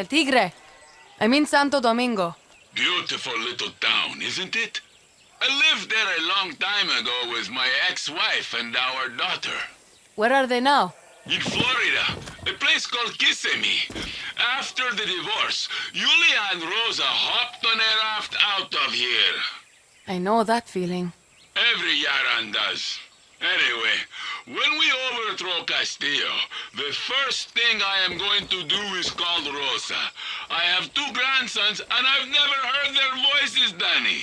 El Tigre. I mean Santo Domingo. Beautiful little town, isn't it? I lived there a long time ago with my ex-wife and our daughter. Where are they now? In Florida, a place called Kissimmee. After the divorce, Julia and Rosa hopped on a raft out of here. I know that feeling. Every Yaran does. Anyway, when we overthrow Castillo, the first thing I am going to do is call I have two grandsons, and I've never heard their voices, Dani.